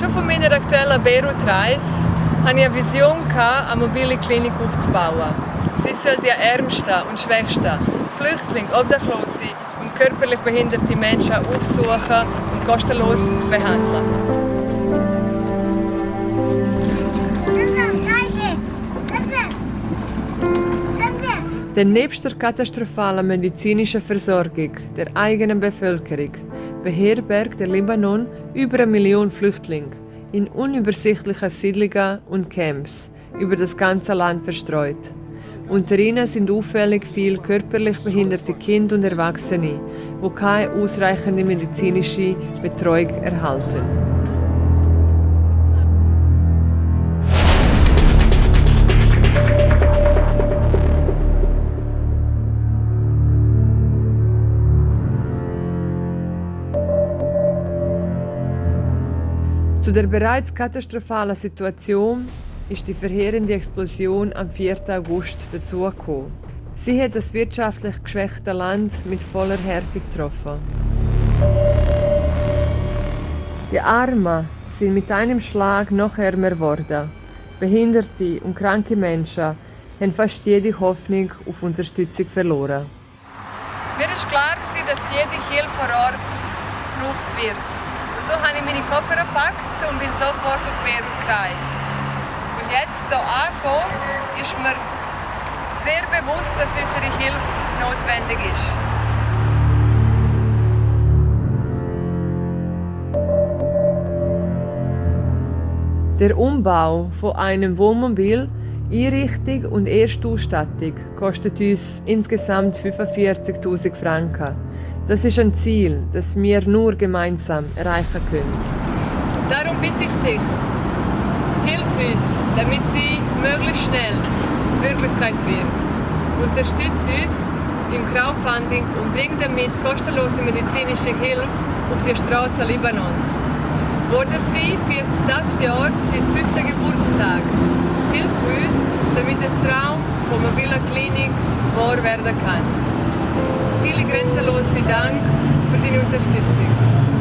einmal an Beirut reise, hatte ich eine Vision, eine mobile Klinik aufzubauen. Sie soll die Ärmsten und Schwächsten, Flüchtlinge, Obdachlose und körperlich behinderte Menschen aufsuchen und kostenlos behandeln. Denn nebst der katastrophalen medizinischen Versorgung der eigenen Bevölkerung beherbergt der Libanon über eine Million Flüchtlinge in unübersichtlichen Siedlungen und Camps über das ganze Land verstreut. Unter ihnen sind auffällig viele körperlich behinderte Kinder und Erwachsene, die keine ausreichende medizinische Betreuung erhalten. Zu der bereits katastrophalen Situation ist die verheerende Explosion am 4. August dazugekommen. Sie hat das wirtschaftlich geschwächte Land mit voller Härte getroffen. Die Armen sind mit einem Schlag noch ärmer geworden. Behinderte und kranke Menschen haben fast jede Hoffnung auf Unterstützung verloren. Mir war klar, dass jede Hilfe vor Ort gebraucht wird. So habe ich meine Koffer gepackt und bin sofort auf Beirut gereist. Und jetzt hier angekommen, ist mir sehr bewusst, dass unsere Hilfe notwendig ist. Der Umbau von einem Wohnmobil, Einrichtung und Erstausstattung kostet uns insgesamt 45.000 Franken. Das ist ein Ziel, das wir nur gemeinsam erreichen können. Darum bitte ich dich, hilf uns, damit sie möglichst schnell Wirklichkeit wird. Unterstütze uns im Crowdfunding und bring damit kostenlose medizinische Hilfe auf die Straßen Libanons. Borderfree feiert das Jahr sein fünften Geburtstag. Hilf uns, damit das Traum von mobiler Klinik wahr werden kann. Viele grenzenlose Dank für deine Unterstützung.